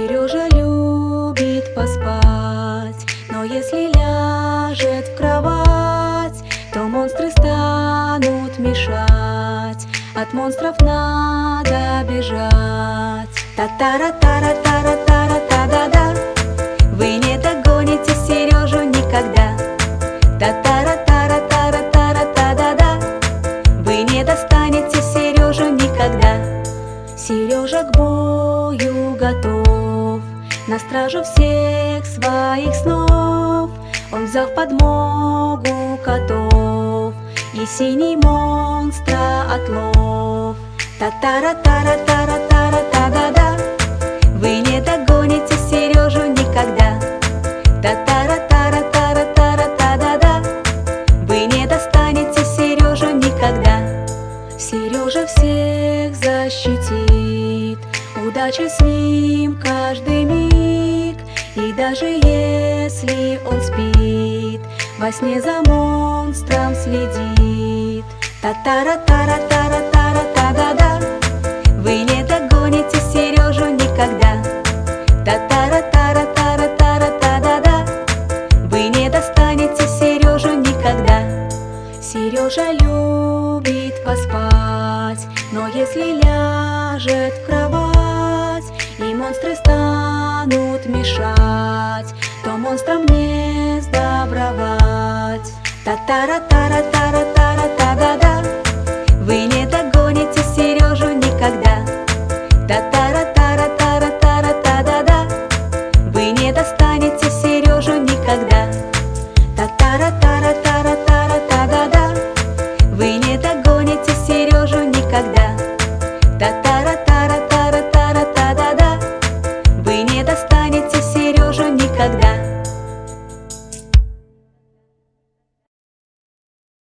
Сережа любит поспать, но если ляжет в кровать, то монстры станут мешать. От монстров надо бежать. Та-та-ра-та-ра-та-ра-та-ра-та-да-да. Вы не На стражу всех своих снов Он взял в подмогу котов И синий монстра отлов. Та-та-ра-та-ра-та-ра-та-ра-та-да-да Вы не догоните Сережу никогда. Та-та-ра-та-ра-та-ра-та-ра-та-да-да Вы не достанете Сережу никогда. Сережа всех защитит Удача с ним даже если он спит Во сне за монстром следит. Та-та-ра-та-ра-та-ра-та-ра-та-да-да Вы не догоните Сережу никогда. Та-та-ра-та-ра-та-ра-та-ра-та-да-да Вы не достанете Сережу никогда. Сережа любит поспать Но если ляжет в кровать монстры станут мешать, то монстрам не сдобровать. Та-та-ра-та-ра-та-ра-та-ра-та-да-да, вы не догоните Сережу никогда. Та-та-ра-та-ра-та-ра-та-ра-та-да-да, вы не достанете Сережу никогда. Та-та-ра-та-ра-та-ра-та-ра-та-да-да, вы не догоните Сережу никогда.